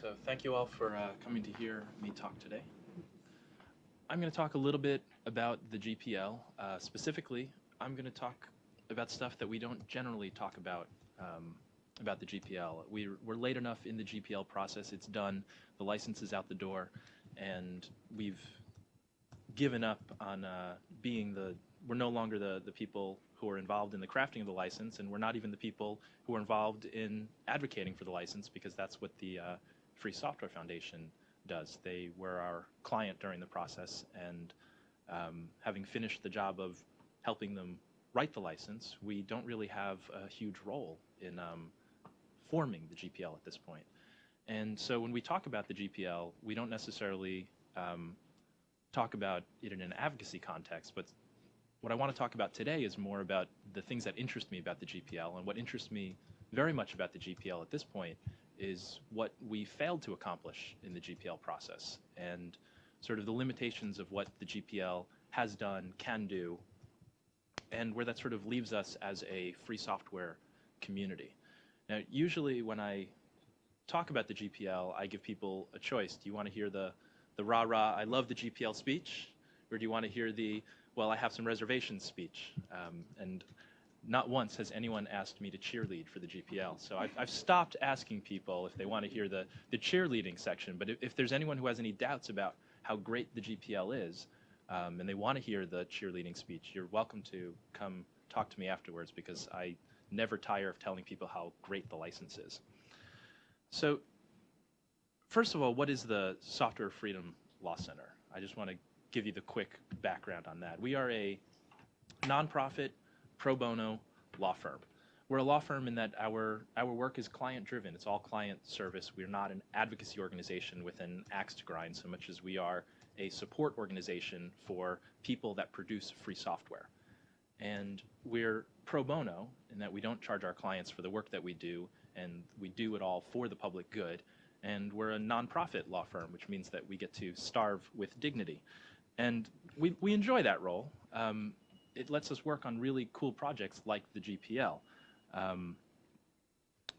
So thank you all for uh, coming to hear me talk today. I'm going to talk a little bit about the GPL. Uh, specifically, I'm going to talk about stuff that we don't generally talk about um, about the GPL. We, we're late enough in the GPL process. It's done. The license is out the door, and we've given up on uh, being the. We're no longer the the people who are involved in the crafting of the license, and we're not even the people who are involved in advocating for the license because that's what the uh, Free Software Foundation does. They were our client during the process, and um, having finished the job of helping them write the license, we don't really have a huge role in um, forming the GPL at this point. And so when we talk about the GPL, we don't necessarily um, talk about it in an advocacy context, but what I want to talk about today is more about the things that interest me about the GPL. And what interests me very much about the GPL at this point is what we failed to accomplish in the GPL process and sort of the limitations of what the GPL has done, can do, and where that sort of leaves us as a free software community. Now, usually when I talk about the GPL, I give people a choice. Do you want to hear the, the rah-rah, I love the GPL speech? Or do you want to hear the, well, I have some reservations speech? Um, and not once has anyone asked me to cheerlead for the GPL. So I've, I've stopped asking people if they want to hear the, the cheerleading section. But if, if there's anyone who has any doubts about how great the GPL is, um, and they want to hear the cheerleading speech, you're welcome to come talk to me afterwards because I never tire of telling people how great the license is. So first of all, what is the Software Freedom Law Center? I just want to give you the quick background on that. We are a nonprofit pro bono law firm. We're a law firm in that our our work is client driven. It's all client service. We're not an advocacy organization with an axe to grind so much as we are a support organization for people that produce free software. And we're pro bono in that we don't charge our clients for the work that we do and we do it all for the public good. And we're a nonprofit law firm, which means that we get to starve with dignity. And we, we enjoy that role. Um, it lets us work on really cool projects like the GPL. Um,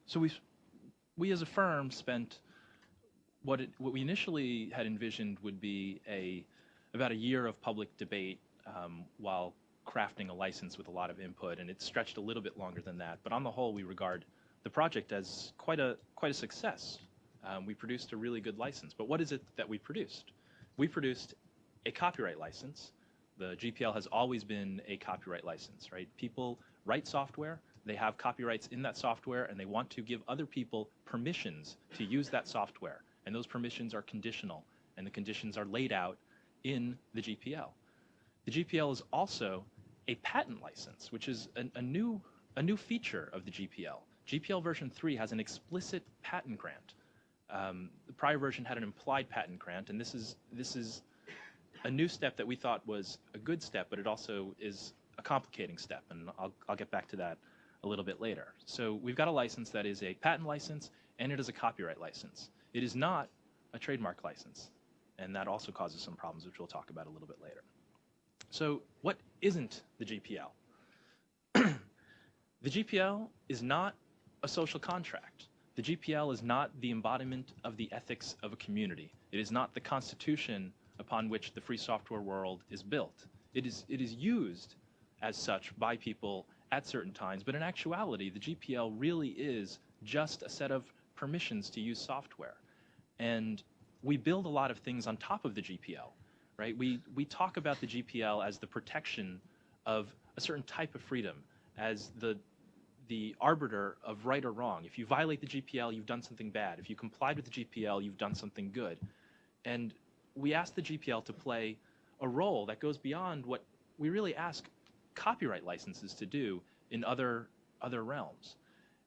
so we, we as a firm spent what, it, what we initially had envisioned would be a, about a year of public debate um, while crafting a license with a lot of input, and it stretched a little bit longer than that. But on the whole, we regard the project as quite a, quite a success. Um, we produced a really good license. But what is it that we produced? We produced a copyright license the GPL has always been a copyright license, right? People write software, they have copyrights in that software, and they want to give other people permissions to use that software. And those permissions are conditional, and the conditions are laid out in the GPL. The GPL is also a patent license, which is a, new, a new feature of the GPL. GPL version 3 has an explicit patent grant. Um, the prior version had an implied patent grant, and this is, this is a new step that we thought was a good step, but it also is a complicating step, and I'll, I'll get back to that a little bit later. So we've got a license that is a patent license, and it is a copyright license. It is not a trademark license, and that also causes some problems, which we'll talk about a little bit later. So what isn't the GPL? the GPL is not a social contract. The GPL is not the embodiment of the ethics of a community. It is not the constitution upon which the free software world is built. It is, it is used as such by people at certain times, but in actuality, the GPL really is just a set of permissions to use software. And we build a lot of things on top of the GPL, right? We, we talk about the GPL as the protection of a certain type of freedom, as the, the arbiter of right or wrong. If you violate the GPL, you've done something bad. If you complied with the GPL, you've done something good. And we ask the GPL to play a role that goes beyond what we really ask copyright licenses to do in other other realms.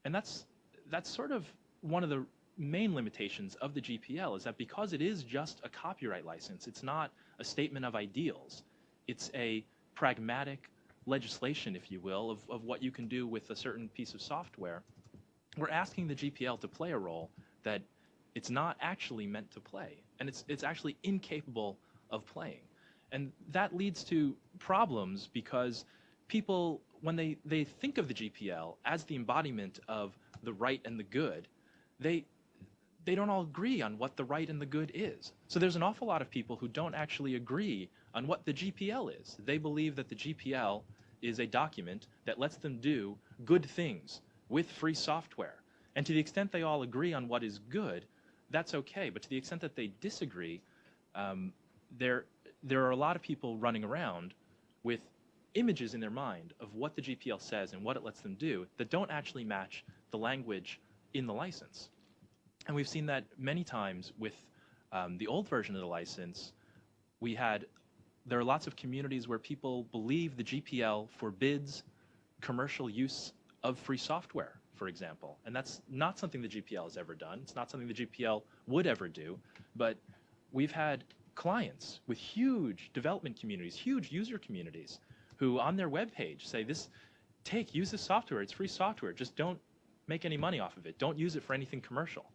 And that's that's sort of one of the main limitations of the GPL is that because it is just a copyright license, it's not a statement of ideals. It's a pragmatic legislation, if you will, of, of what you can do with a certain piece of software. We're asking the GPL to play a role that it's not actually meant to play and it's, it's actually incapable of playing. And that leads to problems because people, when they, they think of the GPL as the embodiment of the right and the good, they, they don't all agree on what the right and the good is. So there's an awful lot of people who don't actually agree on what the GPL is. They believe that the GPL is a document that lets them do good things with free software. And to the extent they all agree on what is good, that's okay. But to the extent that they disagree, um, there, there are a lot of people running around with images in their mind of what the GPL says and what it lets them do that don't actually match the language in the license. And we've seen that many times with um, the old version of the license. We had, there are lots of communities where people believe the GPL forbids commercial use of free software, for example. And that's not something the GPL has ever done. It's not something the GPL would ever do. But we've had clients with huge development communities, huge user communities, who on their web page say this, take, use this software, it's free software, just don't make any money off of it. Don't use it for anything commercial.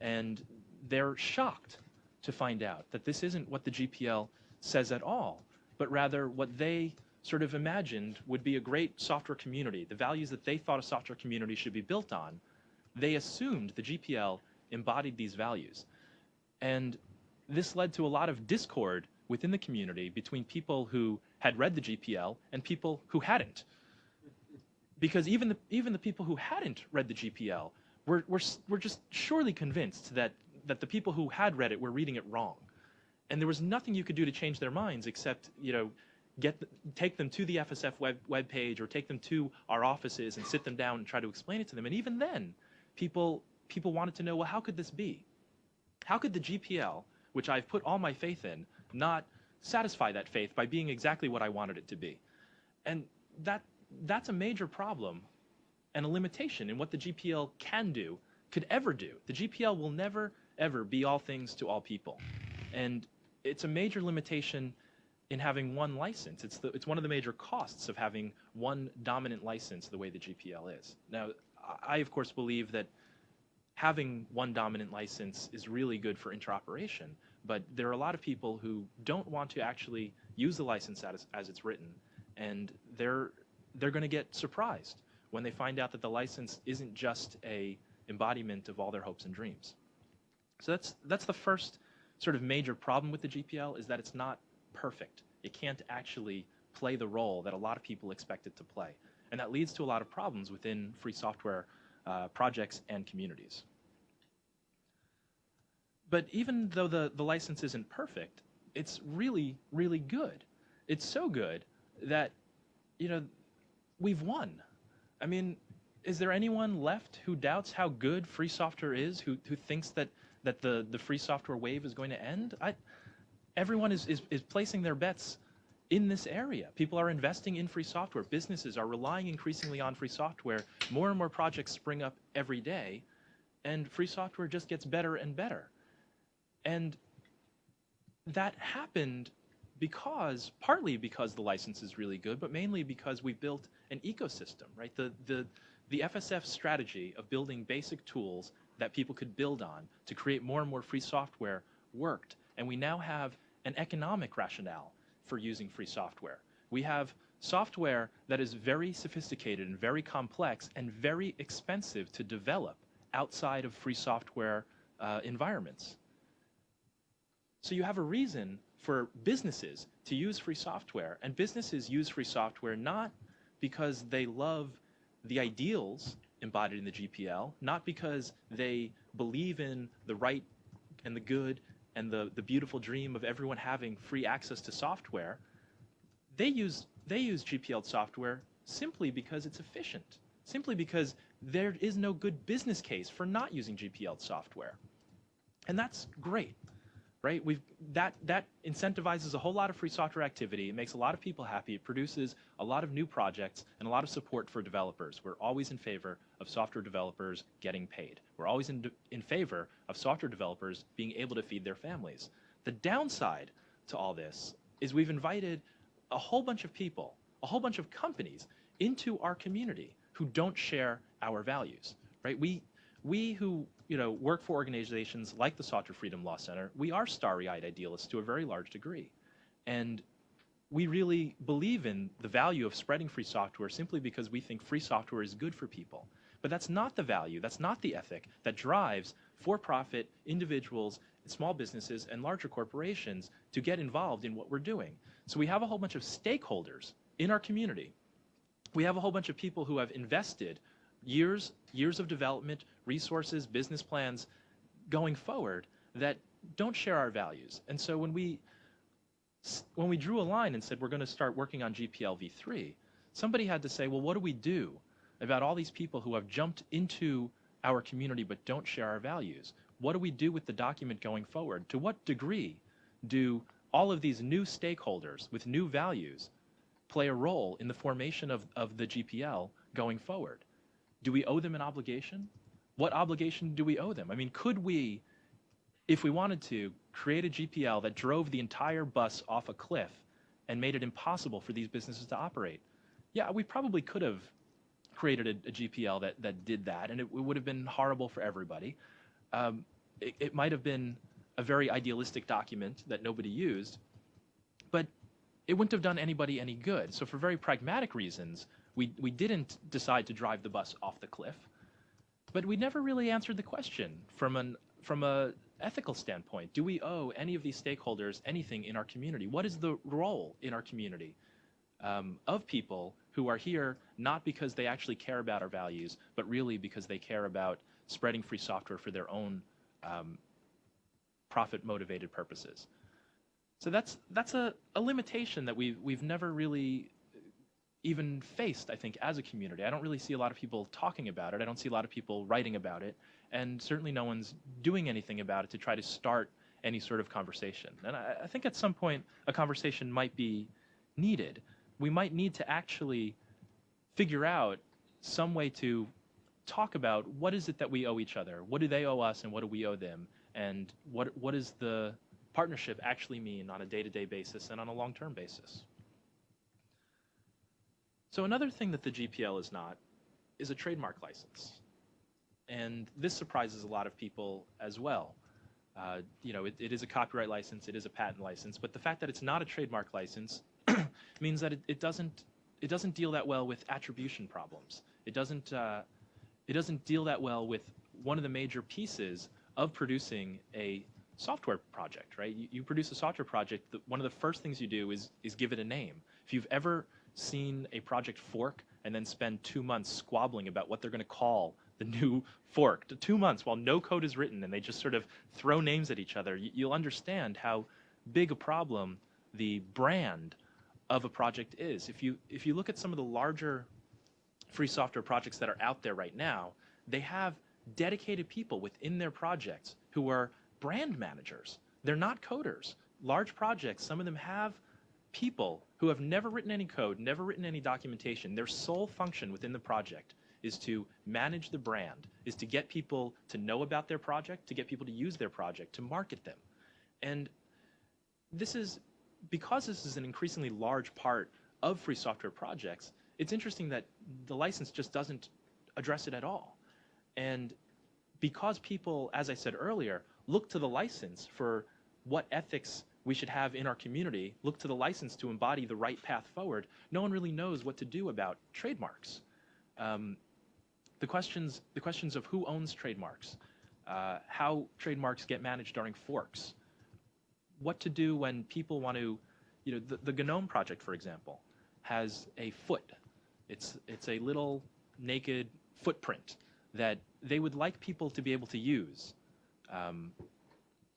And they're shocked to find out that this isn't what the GPL says at all, but rather what they sort of imagined would be a great software community, the values that they thought a software community should be built on. They assumed the GPL embodied these values. And this led to a lot of discord within the community between people who had read the GPL and people who hadn't. Because even the, even the people who hadn't read the GPL were, were, were just surely convinced that, that the people who had read it were reading it wrong. And there was nothing you could do to change their minds except, you know, get take them to the FSF web, web page or take them to our offices and sit them down and try to explain it to them. And even then, people, people wanted to know, well, how could this be? How could the GPL, which I've put all my faith in, not satisfy that faith by being exactly what I wanted it to be? And that, that's a major problem and a limitation in what the GPL can do, could ever do. The GPL will never, ever be all things to all people. And it's a major limitation in having one license. It's, the, it's one of the major costs of having one dominant license the way the GPL is. Now, I, of course, believe that having one dominant license is really good for interoperation, but there are a lot of people who don't want to actually use the license as, as it's written, and they're, they're going to get surprised when they find out that the license isn't just a embodiment of all their hopes and dreams. So that's, that's the first sort of major problem with the GPL is that it's not perfect. It can't actually play the role that a lot of people expect it to play. And that leads to a lot of problems within free software uh, projects and communities. But even though the, the license isn't perfect, it's really, really good. It's so good that, you know, we've won. I mean, is there anyone left who doubts how good free software is, who, who thinks that, that the, the free software wave is going to end? I, everyone is, is, is placing their bets in this area. People are investing in free software. Businesses are relying increasingly on free software. More and more projects spring up every day, and free software just gets better and better. And that happened because, partly because the license is really good, but mainly because we built an ecosystem, right? The, the, the FSF strategy of building basic tools that people could build on to create more and more free software worked. And we now have an economic rationale for using free software. We have software that is very sophisticated and very complex and very expensive to develop outside of free software uh, environments. So you have a reason for businesses to use free software, and businesses use free software not because they love the ideals embodied in the GPL, not because they believe in the right and the good and the, the beautiful dream of everyone having free access to software. They use, they use GPL software simply because it's efficient, simply because there is no good business case for not using GPL software. And that's great right? We've, that, that incentivizes a whole lot of free software activity. It makes a lot of people happy. It produces a lot of new projects and a lot of support for developers. We're always in favor of software developers getting paid. We're always in, in favor of software developers being able to feed their families. The downside to all this is we've invited a whole bunch of people, a whole bunch of companies into our community who don't share our values, right? We, we who you know, work for organizations like the Software Freedom Law Center, we are starry-eyed idealists to a very large degree. And we really believe in the value of spreading free software simply because we think free software is good for people. But that's not the value, that's not the ethic that drives for-profit individuals, small businesses, and larger corporations to get involved in what we're doing. So we have a whole bunch of stakeholders in our community. We have a whole bunch of people who have invested years, years of development, resources, business plans going forward that don't share our values. And so when we when we drew a line and said we're going to start working on GPL v3, somebody had to say, well, what do we do about all these people who have jumped into our community but don't share our values? What do we do with the document going forward? To what degree do all of these new stakeholders with new values play a role in the formation of, of the GPL going forward? Do we owe them an obligation? What obligation do we owe them? I mean, could we, if we wanted to, create a GPL that drove the entire bus off a cliff and made it impossible for these businesses to operate? Yeah, we probably could have created a, a GPL that, that did that, and it, it would have been horrible for everybody. Um, it, it might have been a very idealistic document that nobody used, but it wouldn't have done anybody any good. So for very pragmatic reasons, we, we didn't decide to drive the bus off the cliff, but we never really answered the question from an from a ethical standpoint. Do we owe any of these stakeholders anything in our community? What is the role in our community um, of people who are here not because they actually care about our values, but really because they care about spreading free software for their own um, profit-motivated purposes. So that's that's a, a limitation that we've we've never really even faced, I think, as a community. I don't really see a lot of people talking about it. I don't see a lot of people writing about it, and certainly no one's doing anything about it to try to start any sort of conversation. And I, I think at some point a conversation might be needed. We might need to actually figure out some way to talk about what is it that we owe each other, what do they owe us, and what do we owe them, and what what does the partnership actually mean on a day-to-day basis and on a long-term basis. So another thing that the GPL is not is a trademark license. And this surprises a lot of people as well. Uh, you know, it, it is a copyright license, it is a patent license, but the fact that it's not a trademark license means that it, it, doesn't it doesn't deal that well with attribution problems. It doesn't uh, it doesn't deal that well with one of the major pieces of producing a software project, right? You, you produce a software project, the, one of the first things you do is is give it a name. If you've ever seen a project fork and then spend two months squabbling about what they're going to call the new fork, two months while no code is written and they just sort of throw names at each other, you'll understand how big a problem the brand of a project is. If you if you look at some of the larger free software projects that are out there right now, they have dedicated people within their projects who are brand managers. They're not coders. Large projects, some of them have people who have never written any code, never written any documentation, their sole function within the project is to manage the brand, is to get people to know about their project, to get people to use their project, to market them. And this is, because this is an increasingly large part of free software projects, it's interesting that the license just doesn't address it at all. And because people, as I said earlier, look to the license for what ethics we should have in our community, look to the license to embody the right path forward, no one really knows what to do about trademarks. Um, the questions, the questions of who owns trademarks, uh, how trademarks get managed during forks, what to do when people want to, you know, the, the GNOME project, for example, has a foot. It's, it's a little naked footprint that they would like people to be able to use. Um,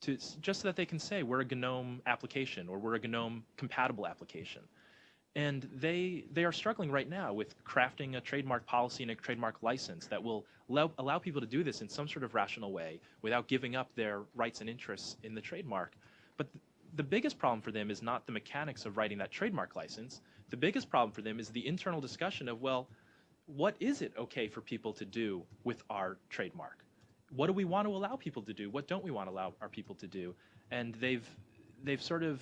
to, just so that they can say we're a GNOME application or we're a GNOME compatible application. And they, they are struggling right now with crafting a trademark policy and a trademark license that will allow, allow people to do this in some sort of rational way without giving up their rights and interests in the trademark. But th the biggest problem for them is not the mechanics of writing that trademark license. The biggest problem for them is the internal discussion of, well, what is it okay for people to do with our trademark? What do we want to allow people to do? What don't we want to allow our people to do? And they've they've sort of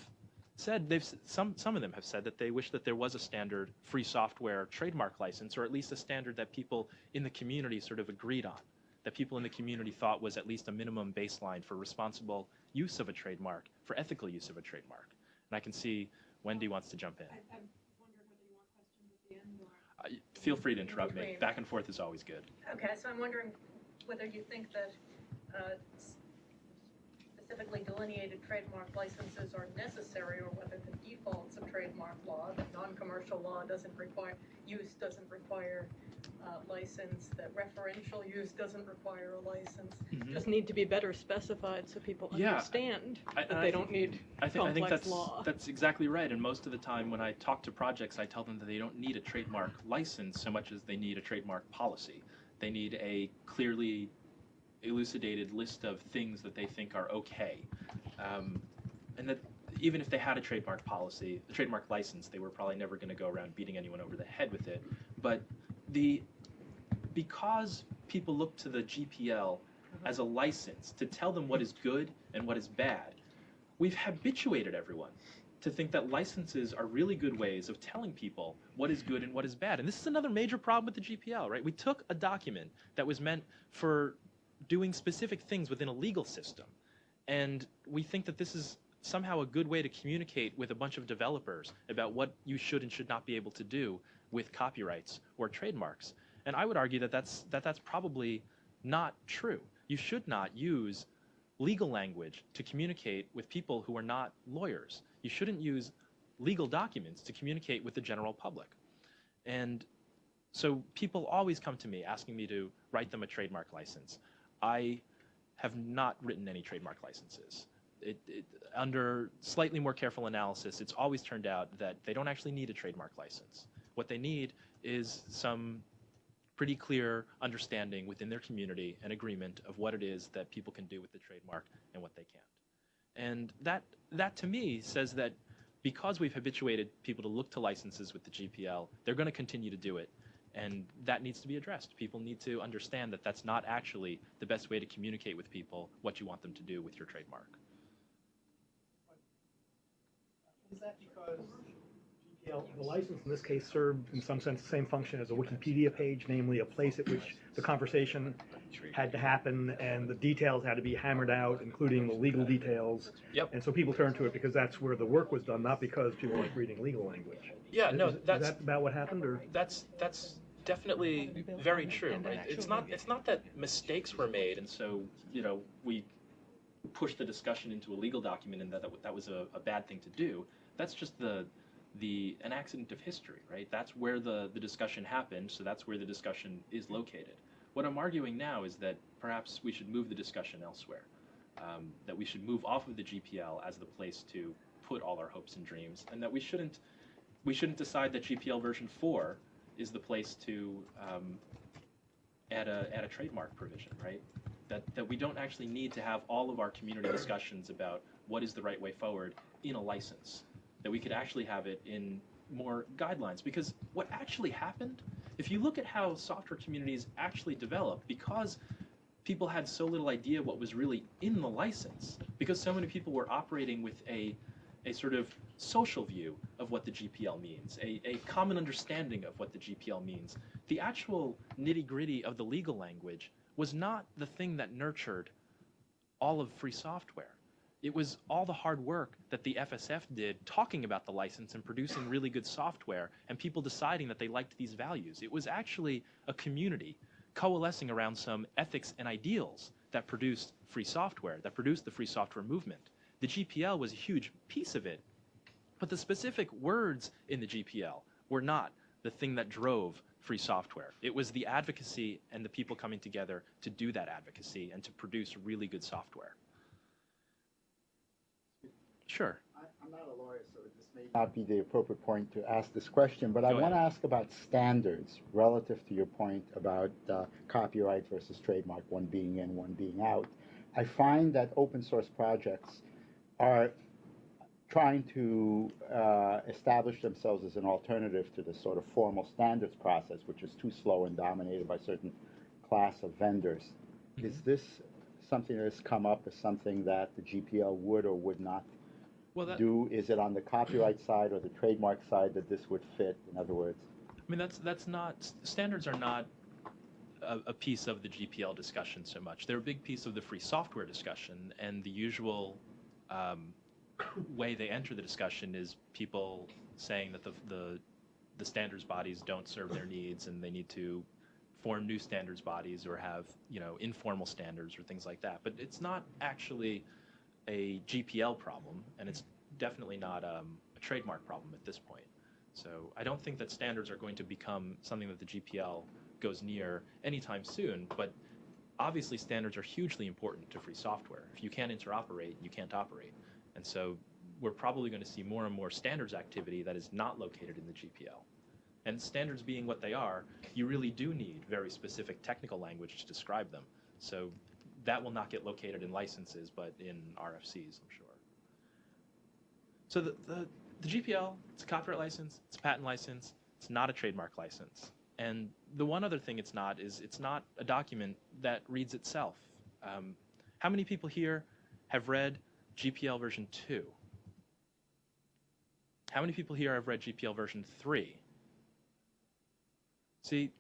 said they've some some of them have said that they wish that there was a standard free software trademark license, or at least a standard that people in the community sort of agreed on, that people in the community thought was at least a minimum baseline for responsible use of a trademark, for ethical use of a trademark. And I can see Wendy wants to jump in. I, I wondered whether you want questions at the end or. Uh, feel free to interrupt me. Back and forth is always good. Okay, so I'm wondering whether you think that uh, specifically delineated trademark licenses are necessary or whether the defaults of trademark law, that non-commercial law doesn't require, use doesn't require uh, license, that referential use doesn't require a license, just need to be better specified so people Yeah. understand I- that I they think- don't need I think, I think complex that's, law. that's exactly right. And most of the time when I talk to projects, I tell them that they don't need a trademark license so much as they need a trademark policy. They need a clearly elucidated list of things that they think are okay. Um, and that even if they had a trademark policy, a trademark license, they were probably never going to go around beating anyone over the head with it. But the because people look to the GPL as a license to tell them what is good and what is bad, we've habituated everyone to think that licenses are really good ways of telling people what is good and what is bad. And this is another major problem with the GPL, right? We took a document that was meant for doing specific things within a legal system, and we think that this is somehow a good way to communicate with a bunch of developers about what you should and should not be able to do with copyrights or trademarks. And I would argue that that's, that that's probably not true. You should not use legal language to communicate with people who are not lawyers. You shouldn't use legal documents to communicate with the general public. And so people always come to me asking me to write them a trademark license. I have not written any trademark licenses. It, it, under slightly more careful analysis, it's always turned out that they don't actually need a trademark license. What they need is some pretty clear understanding within their community and agreement of what it is that people can do with the trademark and what they can't. And that, that to me says that because we've habituated people to look to licenses with the GPL, they're going to continue to do it. And that needs to be addressed. People need to understand that that's not actually the best way to communicate with people what you want them to do with your trademark. Is that because GPL, the license in this case served in some sense the same function as a Wikipedia page, namely a place at which the conversation had to happen and the details had to be hammered out, including the legal details. Yep. And so people turned to it because that's where the work was done, not because people like reading legal language. Yeah, Is- no, is, that's is that about what happened, or? that's that's definitely very true. Right? It's not it's not that mistakes were made, and so you know we pushed the discussion into a legal document, and that that, that was a, a bad thing to do. That's just the the an accident of history, right? That's where the the discussion happened, so that's where the discussion is located. What I'm arguing now is that perhaps we should move the discussion elsewhere. Um, that we should move off of the GPL as the place to put all our hopes and dreams, and that we shouldn't we shouldn't decide that GPL version four is the place to um, add a add a trademark provision, right? That that we don't actually need to have all of our community discussions about what is the right way forward in a license. That we could actually have it in more guidelines because what actually happened, if you look at how software communities actually developed, because people had so little idea what was really in the license, because so many people were operating with a a sort of social view of what the GPL means, a, a common understanding of what the GPL means. The actual nitty gritty of the legal language was not the thing that nurtured all of free software. It was all the hard work that the FSF did talking about the license and producing really good software and people deciding that they liked these values. It was actually a community coalescing around some ethics and ideals that produced free software, that produced the free software movement. The GPL was a huge piece of it, but the specific words in the GPL were not the thing that drove free software. It was the advocacy and the people coming together to do that advocacy and to produce really good software. Sure. I- I'm not a lawyer, so this may not be the appropriate point to ask this question, but I Go want to ask about standards relative to your point about uh, copyright versus trademark, one being in, one being out. I find that open source projects are trying to uh, establish themselves as an alternative to the sort of formal standards process, which is too slow and dominated by certain class of vendors. Is this something that has come up as something that the GPL would or would not Well, that, do, is it on the copyright side or the trademark side that this would fit? In other words, I mean, that's that's not standards are not a, a piece of the GPL discussion so much. They're a big piece of the free software discussion, and the usual um, way they enter the discussion is people saying that the, the the standards bodies don't serve their needs and they need to form new standards bodies or have you know informal standards or things like that. But it's not actually a GPL problem, and it's definitely not um, a trademark problem at this point. So I don't think that standards are going to become something that the GPL goes near anytime soon. But obviously, standards are hugely important to free software. If you can't interoperate, you can't operate. And so we're probably going to see more and more standards activity that is not located in the GPL. And standards being what they are, you really do need very specific technical language to describe them. So that will not get located in licenses, but in RFCs, I'm sure. So the, the, the GPL, it's a copyright license, it's a patent license, it's not a trademark license. And the one other thing it's not is it's not a document that reads itself. Um, how many people here have read GPL version 2? How many people here have read GPL version 3? See,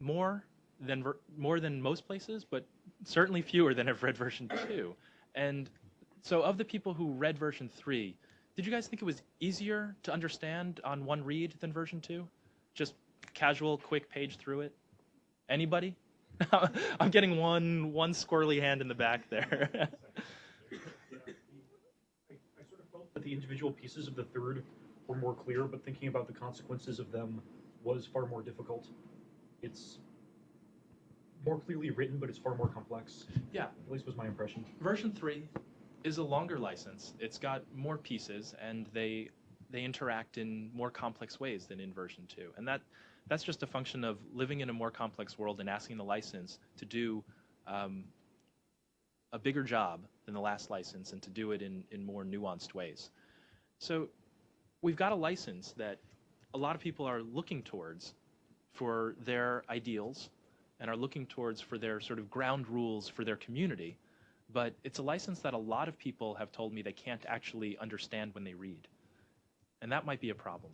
more than more than most places, but certainly fewer than have read version 2. And so of the people who read version 3, did you guys think it was easier to understand on one read than version 2? Just casual, quick page through it? Anybody? I'm getting one one squirrely hand in the back there. I, I sort of felt that the individual pieces of the third were more clear, but thinking about the consequences of them was far more difficult. It's more clearly written, but it's far more complex. Yeah. At least was my impression. version 3 is a longer license. It's got more pieces and they they interact in more complex ways than in version 2. And that that's just a function of living in a more complex world and asking the license to do um, a bigger job than the last license and to do it in, in more nuanced ways. So we've got a license that a lot of people are looking towards for their ideals and are looking towards for their sort of ground rules for their community but it's a license that a lot of people have told me they can't actually understand when they read. And that might be a problem.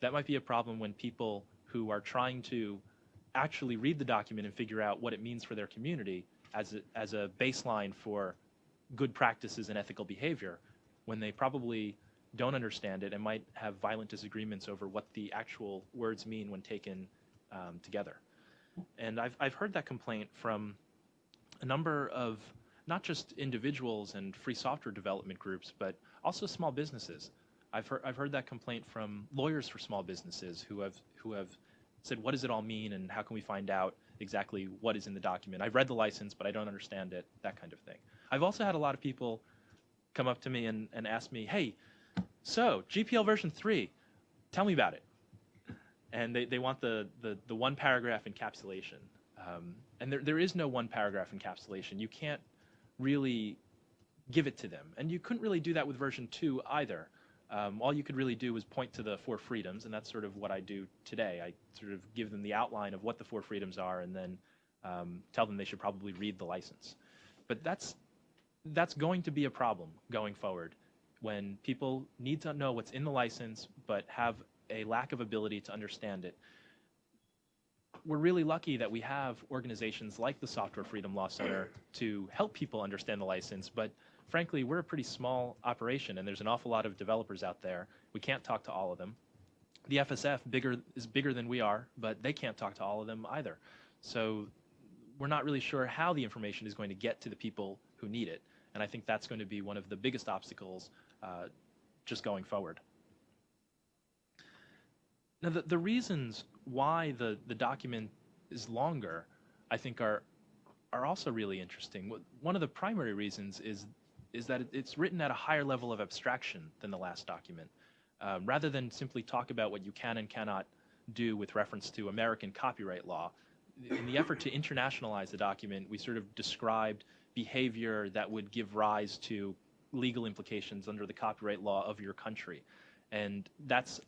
That might be a problem when people who are trying to actually read the document and figure out what it means for their community as a, as a baseline for good practices and ethical behavior, when they probably don't understand it and might have violent disagreements over what the actual words mean when taken um, together. And I've, I've heard that complaint from a number of not just individuals and free software development groups, but also small businesses. I've heard, I've heard that complaint from lawyers for small businesses who have, who have said, what does it all mean and how can we find out exactly what is in the document? I've read the license, but I don't understand it, that kind of thing. I've also had a lot of people come up to me and, and ask me, hey, so GPL version 3, tell me about it. And they, they want the, the, the one paragraph encapsulation. Um, and there, there is no one paragraph encapsulation. You can't really give it to them. And you couldn't really do that with version 2 either. Um, all you could really do was point to the four freedoms, and that's sort of what I do today. I sort of give them the outline of what the four freedoms are and then um, tell them they should probably read the license. But that's, that's going to be a problem going forward when people need to know what's in the license but have a lack of ability to understand it we're really lucky that we have organizations like the Software Freedom Law Center to help people understand the license, but frankly, we're a pretty small operation and there's an awful lot of developers out there. We can't talk to all of them. The FSF bigger is bigger than we are, but they can't talk to all of them either. So we're not really sure how the information is going to get to the people who need it. And I think that's going to be one of the biggest obstacles uh, just going forward. Now, the, the reasons why the, the document is longer, I think, are are also really interesting. One of the primary reasons is is that it's written at a higher level of abstraction than the last document. Um, rather than simply talk about what you can and cannot do with reference to American copyright law, in the effort to internationalize the document, we sort of described behavior that would give rise to legal implications under the copyright law of your country. And that's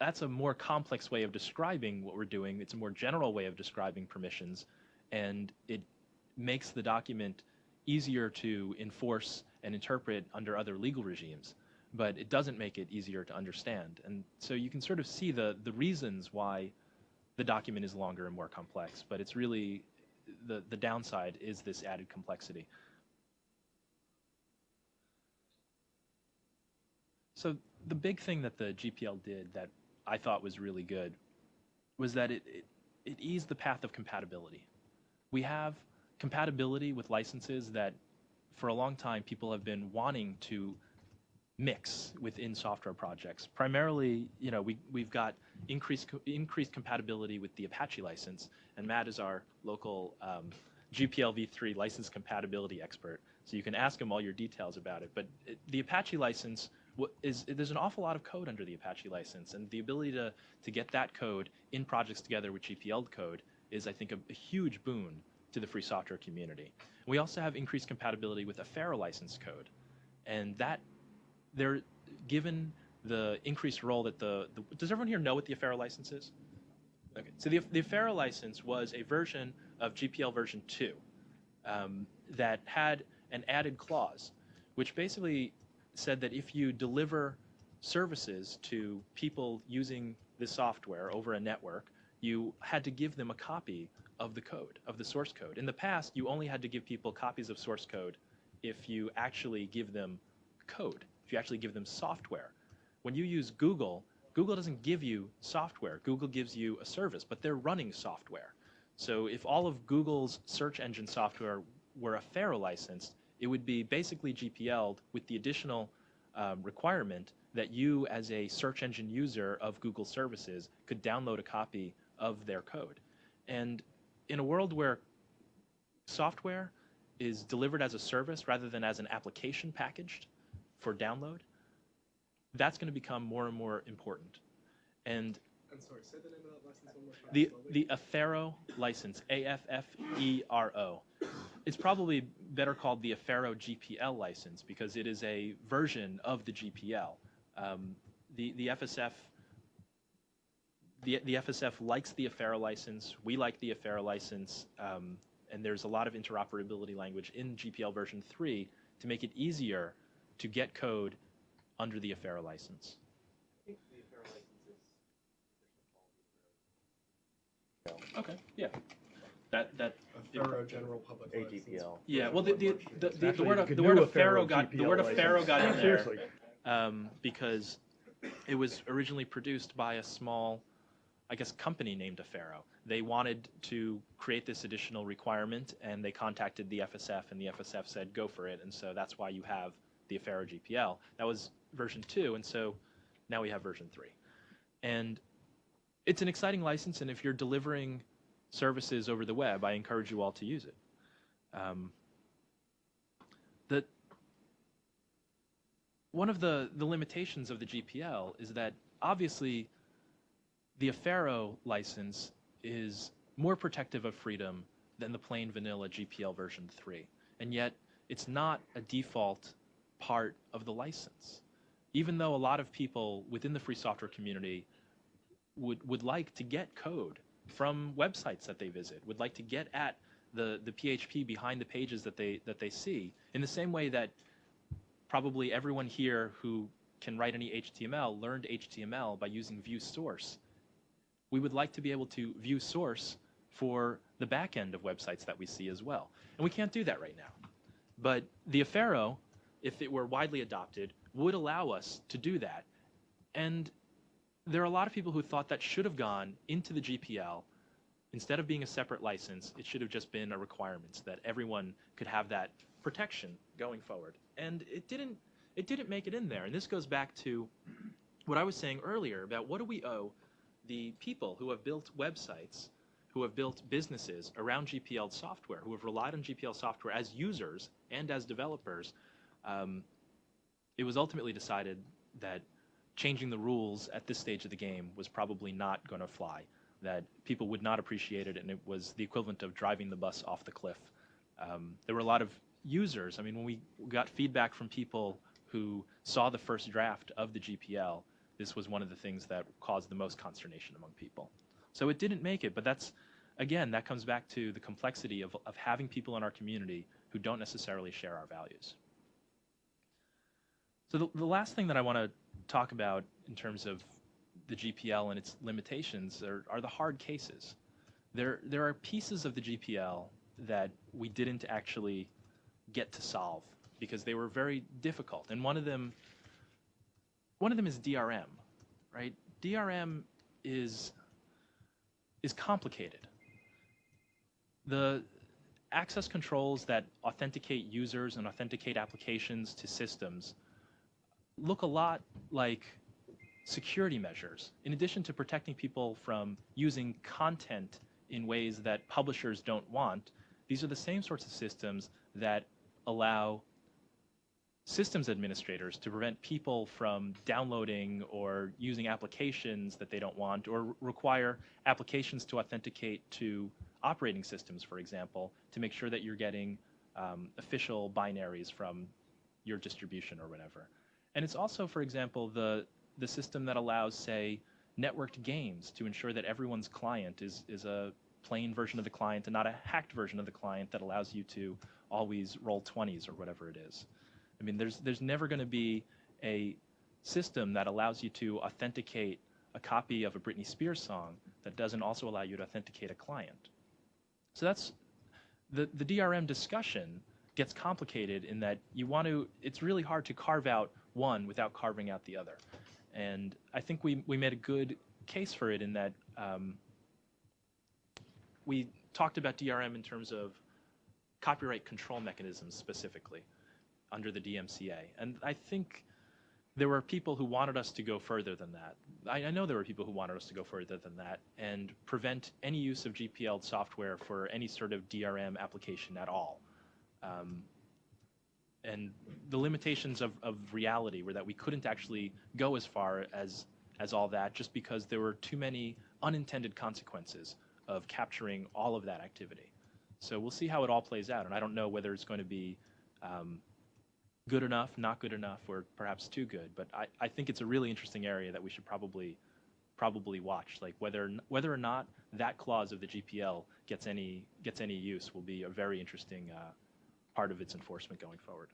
that's a more complex way of describing what we're doing. It's a more general way of describing permissions, and it makes the document easier to enforce and interpret under other legal regimes, but it doesn't make it easier to understand. And so you can sort of see the, the reasons why the document is longer and more complex, but it's really the, the downside is this added complexity. So the big thing that the GPL did that I thought was really good was that it, it, it eased the path of compatibility. We have compatibility with licenses that for a long time people have been wanting to mix within software projects. Primarily, you know, we, we've got increased, increased compatibility with the Apache license, and Matt is our local um, GPL v3 license compatibility expert. So you can ask him all your details about it. But it, the Apache license wa- is there's an awful lot of code under the Apache license, and the ability to to get that code in projects together with GPL code is, I think, a, a huge boon to the free software community. We also have increased compatibility with a Affero license code, and that they're given the increased role that the, the does everyone here know what the Affero license is? Okay, so the the license was a version of GPL version two um, that had an added clause, which basically said that if you deliver services to people using the software over a network, you had to give them a copy of the code, of the source code. In the past, you only had to give people copies of source code if you actually give them code, if you actually give them software. When you use Google, Google doesn't give you software. Google gives you a service, but they're running software. So if all of Google's search engine software were Affero licensed, it would be basically GPL'd with the additional um, requirement that you, as a search engine user of Google services, could download a copy of their code. And in a world where software is delivered as a service rather than as an application packaged for download, that's going to become more and more important. And I'm sorry, say the name of that license one more time. the slowly. the Affero license, A F F E R O, it's probably better called the Affero GPL license because it is a version of the GPL. Um, the the FSF the the FSF likes the Affero license. We like the Affero license, um, and there's a lot of interoperability language in GPL version three to make it easier to get code under the Affero license. Okay. Yeah. That that Affero general public license. AGPL. Yeah, well, the, the, the, the, the Actually, word you of, could the word do of a Pharaoh got, the GPL word of Pharaoh license. got in there, Seriously. um, because it was originally produced by a small, I guess, company named Affero. They wanted to create this additional requirement, and they contacted the FSF, and the FSF said, go for it, and so that's why you have the Affero GPL. That was version two, and so now we have version three. And it's an exciting license, and if you're delivering services over the web, I encourage you all to use it. Um, the one of the, the limitations of the GPL is that obviously the Affero license is more protective of freedom than the plain vanilla GPL version 3. And yet it's not a default part of the license. Even though a lot of people within the free software community would, would like to get code from websites that they visit, would like to get at the, the PHP behind the pages that they, that they see, in the same way that probably everyone here who can write any HTML learned HTML by using view source. We would like to be able to view source for the back end of websites that we see as well. And we can't do that right now. But the Affero, if it were widely adopted, would allow us to do that. And there are a lot of people who thought that should have gone into the GPL. Instead of being a separate license, it should have just been a requirement so that everyone could have that protection going forward. And it didn't it didn't make it in there. And this goes back to what I was saying earlier about what do we owe the people who have built websites, who have built businesses around GPL software, who have relied on GPL software as users and as developers. Um, it was ultimately decided that changing the rules at this stage of the game was probably not going to fly. That people would not appreciate it, and it was the equivalent of driving the bus off the cliff. Um, there were a lot of users. I mean, when we got feedback from people who saw the first draft of the GPL, this was one of the things that caused the most consternation among people. So it didn't make it, but that's, again, that comes back to the complexity of, of having people in our community who don't necessarily share our values. So the, the last thing that I want to talk about in terms of the GPL and its limitations are, are the hard cases. There, there are pieces of the GPL that we didn't actually get to solve because they were very difficult. And one of them, one of them is DRM, right? DRM is is complicated. The access controls that authenticate users and authenticate applications to systems look a lot like security measures. In addition to protecting people from using content in ways that publishers don't want, these are the same sorts of systems that allow systems administrators to prevent people from downloading or using applications that they don't want or require applications to authenticate to operating systems, for example, to make sure that you're getting um, official binaries from your distribution or whatever. And it's also, for example, the, the system that allows, say, networked games to ensure that everyone's client is, is a plain version of the client and not a hacked version of the client that allows you to always roll 20s or whatever it is. I mean, there's, there's never going to be a system that allows you to authenticate a copy of a Britney Spears song that doesn't also allow you to authenticate a client. So that's the, the DRM discussion gets complicated in that you want to, it's really hard to carve out one without carving out the other. And I think we, we made a good case for it in that um, we talked about DRM in terms of copyright control mechanisms specifically under the DMCA. And I think there were people who wanted us to go further than that. I, I, know there were people who wanted us to go further than that and prevent any use of GPL software for any sort of DRM application at all. Um, and the limitations of, of reality were that we couldn't actually go as far as as all that just because there were too many unintended consequences of capturing all of that activity. So we'll see how it all plays out, and I don't know whether it's going to be um, good enough, not good enough, or perhaps too good. But I, I think it's a really interesting area that we should probably probably watch. Like whether whether or not that clause of the GPL gets any gets any use will be a very interesting uh, part of its enforcement going forward.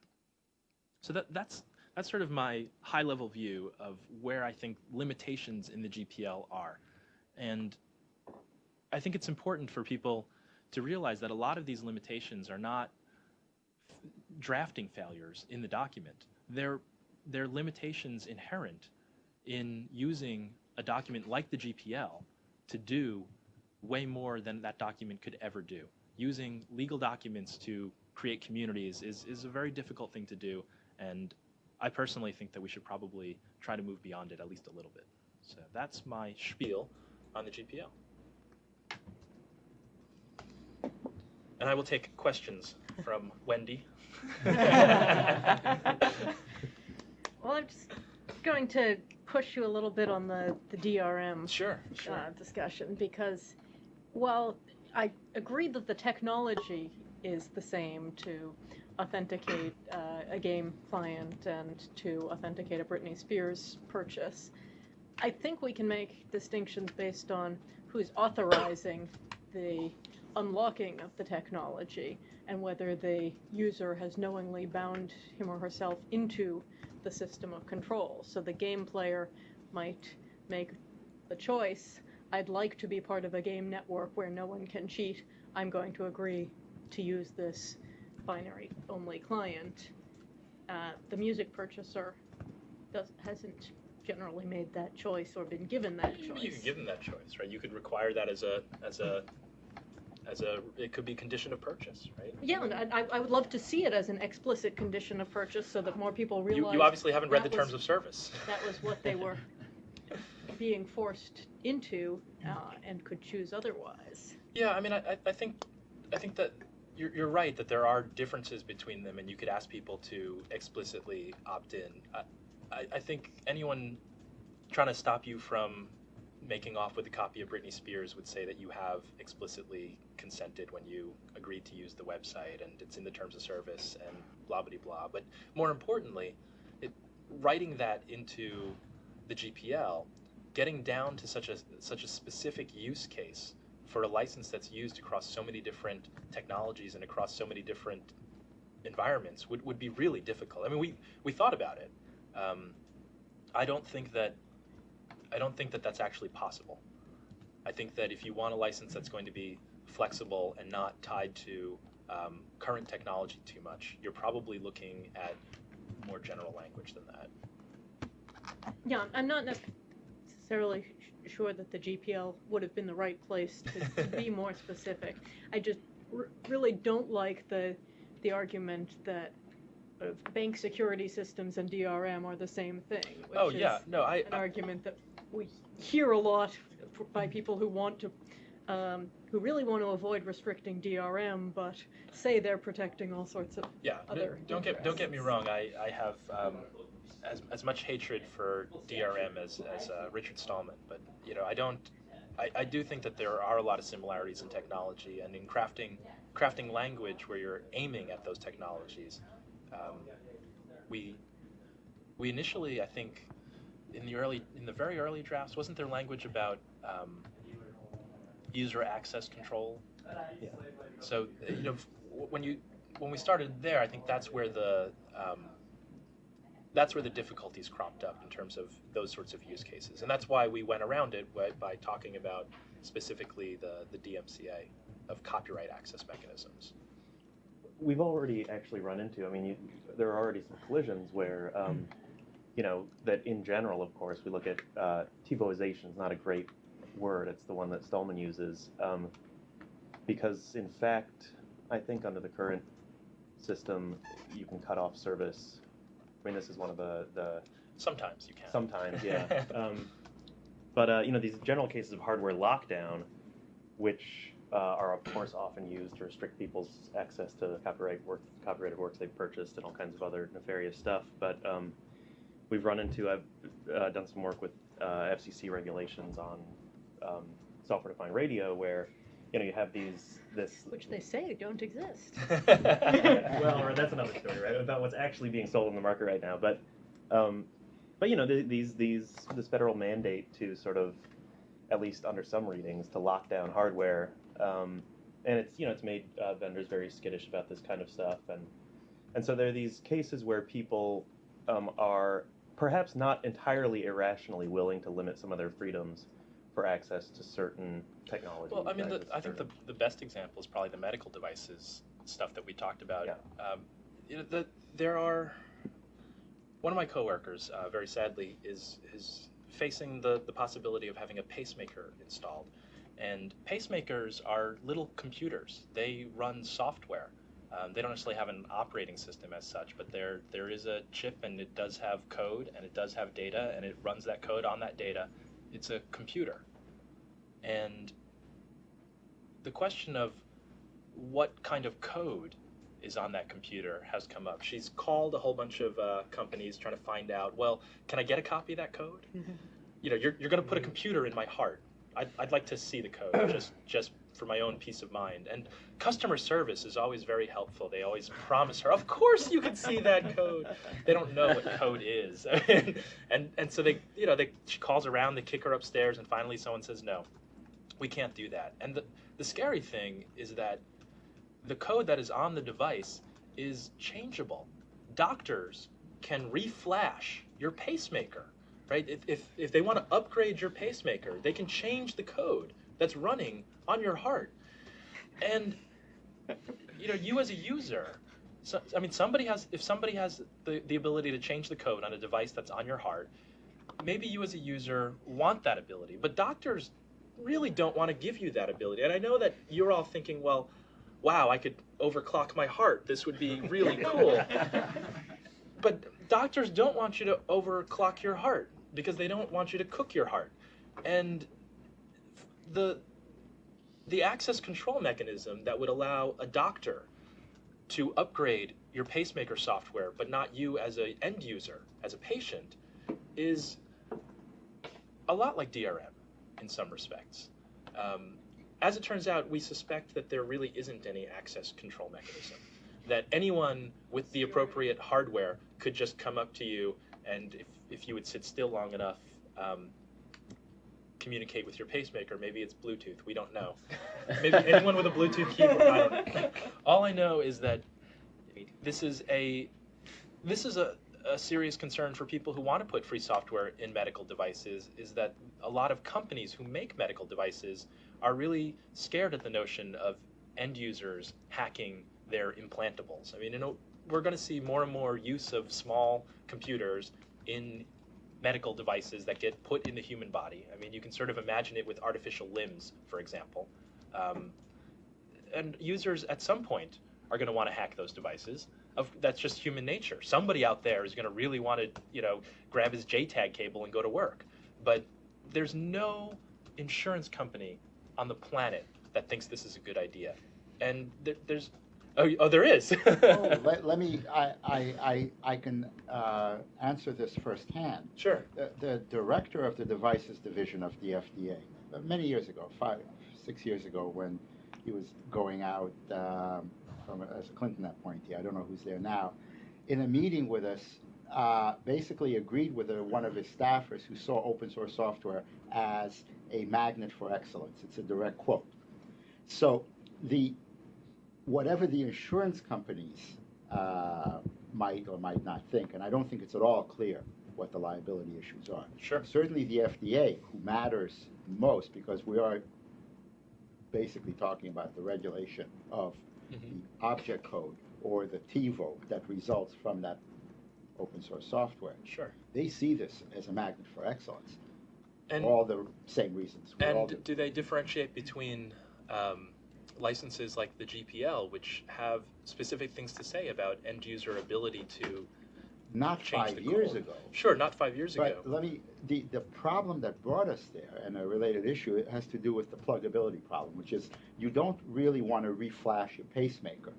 So that that's that's sort of my high level view of where I think limitations in the GPL are, and I think it's important for people to realize that a lot of these limitations are not drafting failures in the document. They're, they're limitations inherent in using a document like the GPL to do way more than that document could ever do. Using legal documents to create communities is, is a very difficult thing to do, and I personally think that we should probably try to move beyond it at least a little bit. So that's my spiel on the GPL. And I will take questions from Wendy. well, I'm just going to push you a little bit on the, the DRM Sure, sure. uh, discussion because while I agree that the technology is the same to authenticate uh, a game client and to authenticate a Britney Spears purchase, I think we can make distinctions based on who's authorizing the unlocking of the technology and whether the user has knowingly bound him or herself into the system of control. So the game player might make the choice, I'd like to be part of a game network where no one can cheat. I'm going to agree to use this binary only client. Uh, the music purchaser does, hasn't generally made that choice or been given that You- choice. You could give them that choice, right? You could require that as a as a as a it could be condition of purchase, right? Yeah, and I, I would love to see it as an explicit condition of purchase so that more people realize you obviously haven't read the that terms of service. that was what they were being forced into uh, and could choose otherwise. Yeah, I mean, I- I think, I think that you're, you're right that there are differences between them, and you could ask people to explicitly opt in. I, I, I think anyone trying to stop you from making off with a copy of Britney Spears would say that you have explicitly consented when you agreed to use the website, and it's in the terms of service, and blah blah blah. But more importantly, it, writing that into the GPL, getting down to such a such a specific use case for a license that's used across so many different technologies and across so many different environments would, would be really difficult. I mean, we, we thought about it. Um, I don't think that I don't think that that's actually possible. I think that if you want a license that's going to be flexible and not tied to um, current technology too much, you're probably looking at more general language than that. Yeah, I'm not necessarily sure that the GPL would have been the right place to, to be more specific. I just r- really don't like the, the argument that uh, bank security systems and DRM are the same thing, which Oh, is yeah, no, I, an argument that we hear a lot by people who want to, um, who really want to avoid restricting DRM, but say they're protecting all sorts of Yeah, other don't get don't get me wrong. I I have um, as as much hatred for DRM as as uh, Richard Stallman, but you know I don't. I, I do think that there are a lot of similarities in technology and in crafting crafting language where you're aiming at those technologies. Um, we we initially I think in the early in the very early drafts wasn't there language about um, user access control Yeah. so you know when you when we started there, I think that's where the um, that's where the difficulties cropped up in terms of those sorts of use cases, and that's why we went around it by, by talking about specifically the the DMCA of copyright access mechanisms. we've already actually run into. I mean, you, there are already some collisions where, um, you know, that in general, of course, we look at uh, TiVoization is not a great word. It's the one that Stallman uses um, because, in fact, I think under the current system, you can cut off service. I mean, this is one of the the Sometimes you can. Sometimes, yeah. um, but uh, you know, these general cases of hardware lockdown, which uh, are of course often used to restrict people's access to copyright work, copyrighted works they've purchased, and all kinds of other nefarious stuff. But um, we've run into, I've uh, done some work with uh, FCC regulations on um, software-defined radio, where you know you have these this Which they say don't exist. well, or that's another story, right? About what's actually being sold in the market right now. But, um, but you know, th- these these this federal mandate to sort of, at least under some readings, to lock down hardware, um, and it's you know it's made uh, vendors very skittish about this kind of stuff, and and so there are these cases where people um, are perhaps not entirely irrationally willing to limit some of their freedoms for access to certain technology. Well, I mean, the, I think the, the best example is probably the medical devices stuff that we talked about. Yeah. Um, you know, the, there are one of my coworkers, uh, very sadly, is is facing the the possibility of having a pacemaker installed, and pacemakers are little computers. They run software. Um, they don't necessarily have an operating system as such, but there there is a chip and it does have code and it does have data and it runs that code on that data. It's a computer, and the question of what kind of code is on that computer has come up. She's called a whole bunch of uh, companies trying to find out, well, can I get a copy of that code? You know, you're, you're going to put a computer in my heart. I'd, I'd like to see the code just, just for my own peace of mind. And customer service is always very helpful. They always promise her, of course you can see that code. They don't know what code is. and, and, so they, you know, they, she calls around, they kick her upstairs, and finally someone says, no, we can't do that. And the, the scary thing is that the code that is on the device is changeable. Doctors can reflash your pacemaker, right? If, if, if they want to upgrade your pacemaker, they can change the code that's running on your heart. And, you know, you as a user, so, I mean, somebody has, if somebody has the, the ability to change the code on a device that's on your heart, maybe you as a user want that ability, but doctors really don't want to give you that ability. And I know that you're all thinking, well, wow, I could overclock my heart. This would be really cool. but doctors don't want you to overclock your heart because they don't want you to cook your heart. And the the access control mechanism that would allow a doctor to upgrade your pacemaker software, but not you as an end user, as a patient, is a lot like DRM in some respects. Um, as it turns out, we suspect that there really isn't any access control mechanism. That anyone with the appropriate hardware could just come up to you and, if, if you would sit still long enough, um, communicate with your pacemaker. Maybe it's Bluetooth. We don't know. Maybe anyone with a Bluetooth keyboard. I don't know. All I know is that this is a this is a, a serious concern for people who want to put free software in medical devices. Is that a lot of companies who make medical devices are really scared at the notion of end users hacking their implantables. I mean, you know, we're going to see more and more use of small computers in medical devices that get put in the human body. I mean, you can sort of imagine it with artificial limbs, for example. Um, and users at some point are going to want to hack those devices. Of, that's just human nature. Somebody out there is going to really want to, you know, grab his JTAG cable and go to work. But there's no insurance company on the planet that thinks this is a good idea. And there, there's, oh, oh, there is. Oh, let, let me, I, I, I, I can uh, answer this firsthand. sure. The, the director of the devices division of the FDA, uh, many years ago, five, six years ago, when he was going out um, from, as a Clinton appointee, I don't know who's there now, in a meeting with us, uh, basically agreed with uh, one of his staffers who saw open source software as a magnet for excellence. It's a direct quote. So the whatever the insurance companies uh, might or might not think, and I don't think it's at all clear what the liability issues are. Sure. Certainly the FDA, who matters most because we are basically talking about the regulation of Mhm. the object code or the TiVo that results from that open source software. Sure. They see this as a magnet for excellence. And all the same reasons. And do. do they differentiate between um, licenses like the GPL, which have specific things to say about end user ability to? Not change five the years ago. Sure, not five years But ago. let me, the, the problem that brought us there, and a related issue, it has to do with the pluggability problem, which is you don't really want to reflash your pacemaker,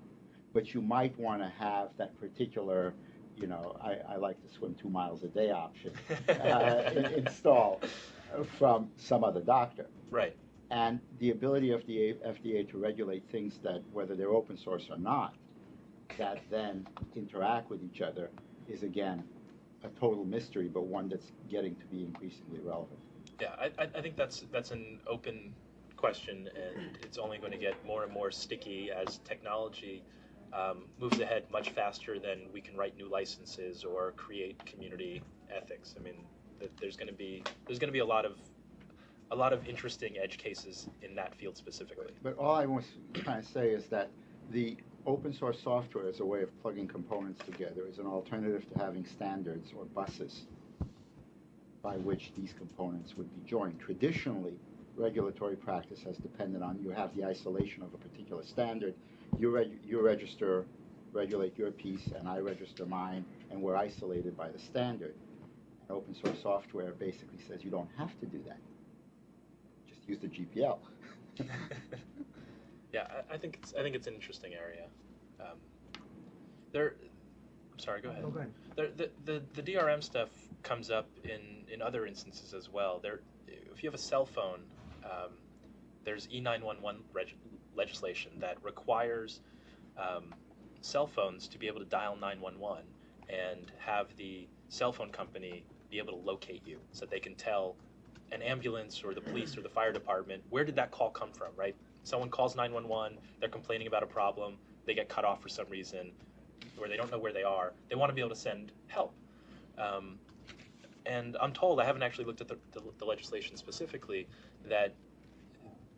but you might want to have that particular, you know, I, I like to swim two miles a day option uh, installed from some other doctor. Right. And the ability of the FDA to regulate things that, whether they're open source or not, that then interact with each other is again a total mystery, but one that's getting to be increasingly relevant. Yeah, I, I- think that's that's an open question, and it's only going to get more and more sticky as technology um, moves ahead much faster than we can write new licenses or create community ethics. I mean, there's going to be there's going to be a lot of a lot of interesting edge cases in that field specifically. But all I was trying to say is that the open source software as a way of plugging components together is an alternative to having standards or buses by which these components would be joined. Traditionally, regulatory practice has depended on you have the isolation of a particular standard, you, reg- you register, regulate your piece, and I register mine, and we're isolated by the standard. And Open source software basically says you don't have to do that. Just use the GPL. yeah, I, I think it's I think it's an interesting area. Um, there, I'm sorry. Go ahead. Oh, go ahead. There, the, the the DRM stuff comes up in in other instances as well. There, if you have a cell phone, um, there's E911 reg- legislation that requires um, cell phones to be able to dial 911 and have the cell phone company be able to locate you so that they can tell an ambulance or the police or the fire department where did that call come from, right? Someone calls 911, they're complaining about a problem, they get cut off for some reason, or they don't know where they are. They want to be able to send help. Um, and I'm told, I haven't actually looked at the, the, the legislation specifically, that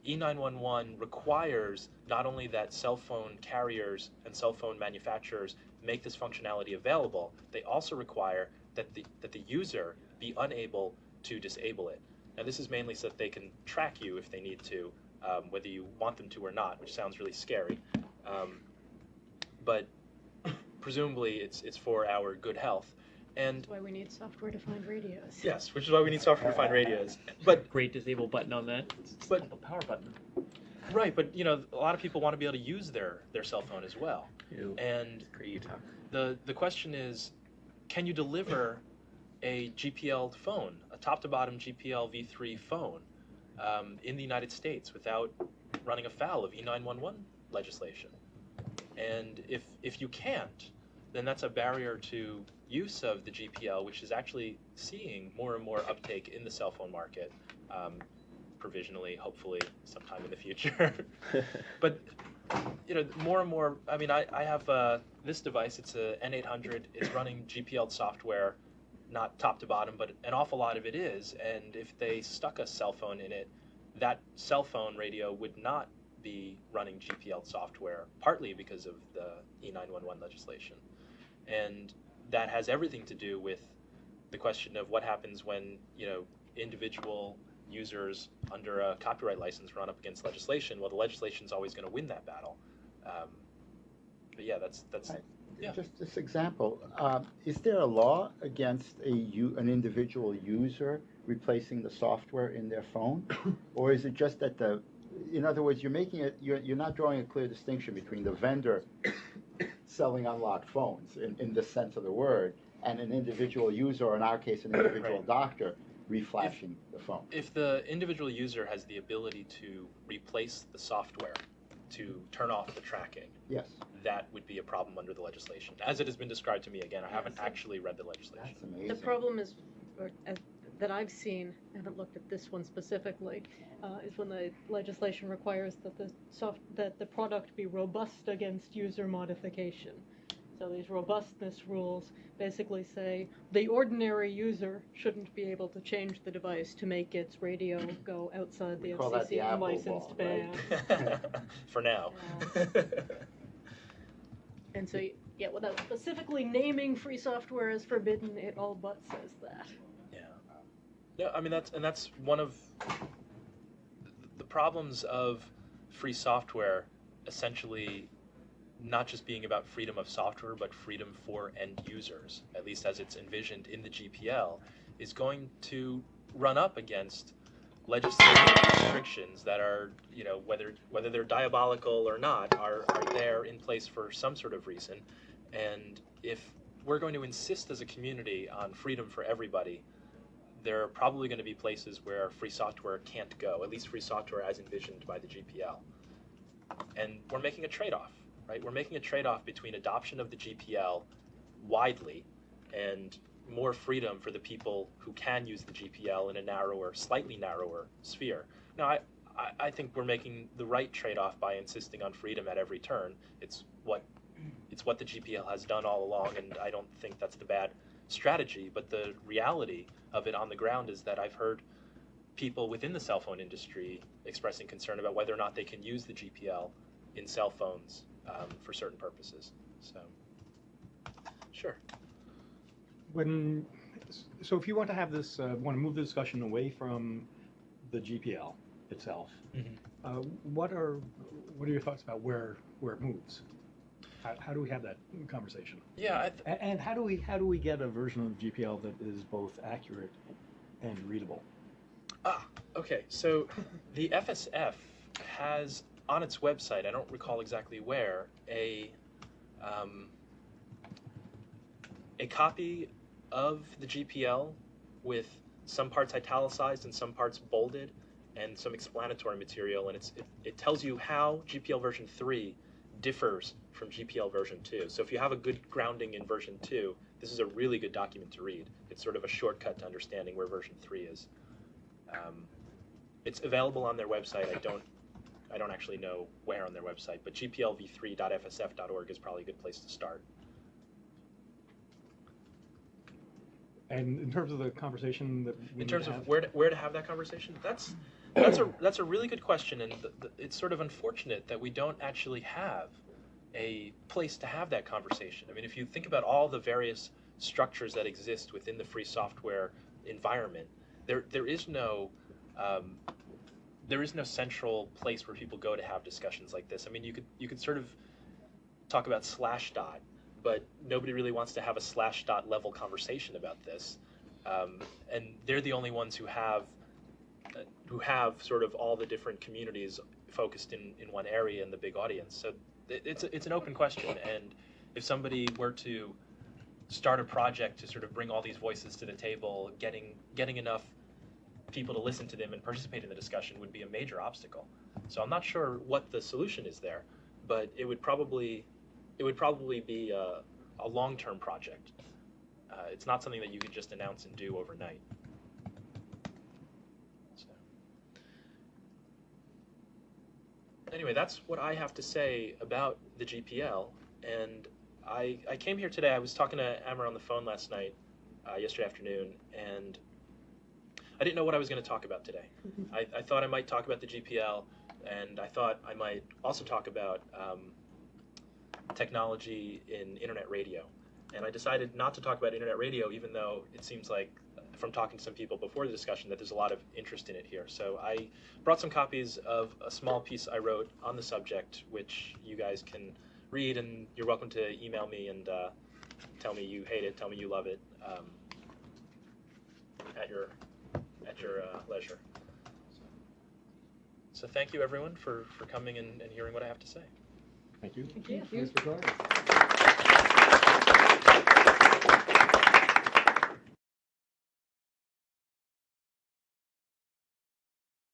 E E911 requires not only that cell phone carriers and cell phone manufacturers make this functionality available, they also require that the, that the user be unable to disable it. Now, this is mainly so that they can track you if they need to, um, whether you want them to or not, which sounds really scary. Um, but presumably, it's, it's for our good health. And That's why we need software-defined radios. yes, which is why we need software-defined radios. But Great disable button on that. It's But- a power button. right, but you know, a lot of people want to be able to use their their cell phone as well. Ew. And Great Utah. the the question is, can you deliver a GPL phone, a top-to-bottom GPL v3 phone, um, in the United States without running afoul of E911 legislation? And if if you can't, then that's a barrier to use of the GPL, which is actually seeing more and more uptake in the cell phone market, um, provisionally, hopefully, sometime in the future. but you know, more and more. I mean, I, I have uh, this device. It's a N800. It's running GPL software, not top to bottom, but an awful lot of it is. And if they stuck a cell phone in it, that cell phone radio would not be running GPL software, partly because of the E911 legislation, and that has everything to do with the question of what happens when you know individual users under a copyright license run up against legislation. Well, the legislation's always going to win that battle. Um, but yeah, that's that's Right. Yeah. Just this example, um, is there a law against a an individual user replacing the software in their phone? Or is it just that the, in other words, you're making it, you're, you're not drawing a clear distinction between the vendor selling unlocked phones in, in the sense of the word, and an individual user, or in our case, an individual Right. doctor reflashing the phone? if the individual user has the ability to replace the software to turn off the tracking, Yes, that would be a problem under the legislation, as it has been described to me. Again, I haven't so- actually read the legislation. that's amazing. The problem is, or, uh, that I've seen, I haven't looked at this one specifically, uh, is when the legislation requires that the soft, that the product be robust against user modification. So these robustness rules basically say the ordinary user shouldn't be able to change the device to make its radio go outside the We the FCC Apple unlicensed band. right? For now. And so, yeah, without specifically naming free software as forbidden, it all but says that. Yeah. No, I mean that's and that's one of the problems of free software essentially not just being about freedom of software but freedom for end users, at least as it's envisioned in the GPL, is going to run up against legislative restrictions that are, you know, whether whether they're diabolical or not, are, are there in place for some sort of reason. And if we're going to insist as a community on freedom for everybody, there are probably going to be places where free software can't go, at least free software as envisioned by the GPL. And we're making a trade off, right? We're making a trade off between adoption of the GPL widely and more freedom for the people who can use the GPL in a narrower, slightly narrower sphere. Now, I, I, think we're making the right trade off by insisting on freedom at every turn. It's what it's what the GPL has done all along, and I don't think that's the bad strategy. But the reality of it on the ground is that I've heard people within the cell phone industry expressing concern about whether or not they can use the GPL in cell phones um, for certain purposes. So, sure. When, so if you want to have this, uh, want to move the discussion away from the GPL itself, Mhm. uh, what are, what are your thoughts about where, where it moves? How, how do we have that conversation? Yeah, I th- And, and how do we, how do we get a version of GPL that is both accurate and readable? Ah, okay. So the FSF has on its website, I don't recall exactly where, a um, a copy of the GPL with some parts italicized and some parts bolded and some explanatory material and it's it, it tells you how GPL version 3 differs from GPL version 2. So if you have a good grounding in version 2, this is a really good document to read. It's sort of a shortcut to understanding where version 3 is. Um, it's available on their website. I don't, I don't actually know where on their website, but gplv3.fsf.org is probably a good place to start. And in terms of the conversation that we In terms of have- where to, where to have that conversation, that's that's a that's a really good question, and th th it's sort of unfortunate that we don't actually have a place to have that conversation. I mean, if you think about all the various structures that exist within the free software environment, there there is no um, there is no central place where people go to have discussions like this. I mean, you could you could sort of talk about Slashdot, but nobody really wants to have a Slashdot level conversation about this, um, and they're the only ones who have uh, who have sort of all the different communities focused in, in one area in the big audience. So it's a, it's an open question, and if somebody were to start a project to sort of bring all these voices to the table, getting getting enough people to listen to them and participate in the discussion would be a major obstacle. So I'm not sure what the solution is there, but it would probably it would probably be a, a long-term project. Uh, it's not something that you could just announce and do overnight. So. Anyway, that's what I have to say about the GPL. And I, I came here today. I was talking to Amber on the phone last night, uh, yesterday afternoon, and I didn't know what I was going to talk about today. I, I thought I might talk about the GPL, and I thought I might also talk about um, technology in internet radio. and I decided not to talk about internet radio, even though it seems like, from talking to some people before the discussion, that there's a lot of interest in it here. So I brought some copies of a small piece I wrote on the subject, which you guys can read, and you're welcome to email me and uh, tell me you hate it, tell me you love it, um, at your at your uh, leisure. So thank you everyone for, for coming and, and hearing what I have to say. Thank you. Thank you. Thanks for coming.